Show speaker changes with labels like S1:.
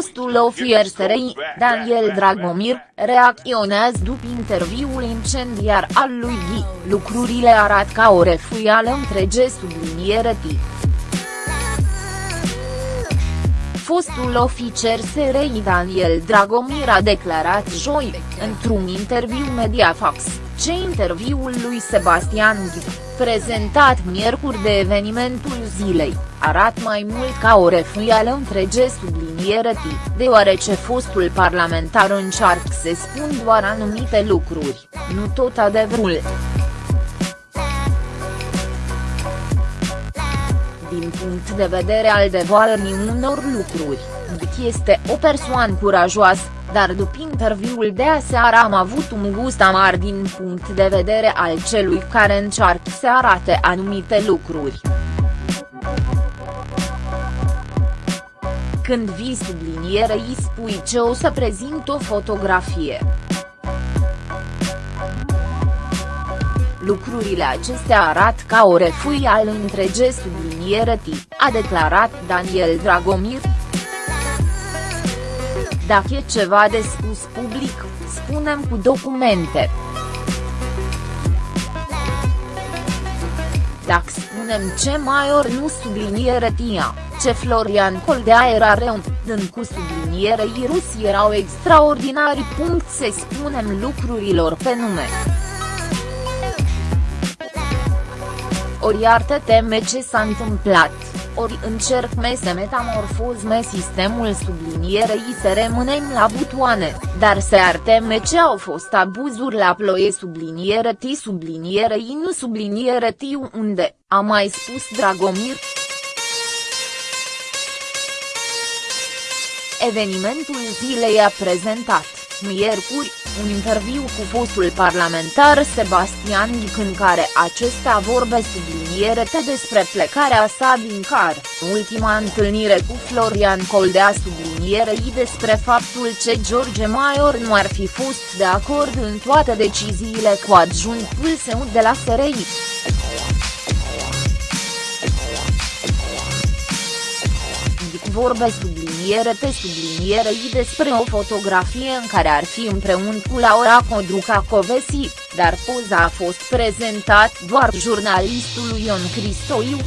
S1: Fostul ofier SRI, Daniel Dragomir, reacționează după interviul incendiar al lui Ghi, lucrurile arată ca o refuială întrege subliniere T. Fostul oficer SRI Daniel Dragomir a declarat joi, într-un interviu Mediafax, ce interviul lui Sebastian Ghi, prezentat miercuri de evenimentul zilei, arată mai mult ca o refuială întrege subliniere T, deoarece fostul parlamentar încearcă să spun doar anumite lucruri, nu tot adevărul. Din punct de vedere al devoalării unor lucruri, Ghi este o persoană curajoasă, dar după interviul de aseară am avut un gust amar din punct de vedere al celui care încearcă să arate anumite lucruri. Când vii subliniere îi spui ce o să prezint o fotografie. Lucrurile acestea arată ca o refui al întrege subliniere T, a declarat Daniel Dragomir. Dacă e ceva de spus public, spunem cu documente. Dacă spunem ce mai ori nu subliniere tia, ce Florian Coldea era rău, dând cu subliniere Rusi erau extraordinari. Punct să spunem lucrurilor pe nume. Ori iartă teme ce s-a întâmplat ori încerc me să metamorfozme sistemul sublinierei să rămânem la butoane, dar se arteme ce au fost abuzuri la ploie subliniere T sublinierei nu subliniere T unde, a mai spus Dragomir. Evenimentul zilei a prezentat, miercuri, un interviu cu fostul parlamentar Sebastian Ghic în care acesta vorbe subliniere despre plecarea sa din car, ultima întâlnire cu Florian Coldea sublinierei despre faptul ce George Maior nu ar fi fost de acord în toate deciziile cu adjunctul său de la SRI. Vorbe subliniere pe subliniere i despre o fotografie în care ar fi împreună cu Laura Codruca Covesi, dar poza a fost prezentat doar jurnalistului Ion Cristoiu.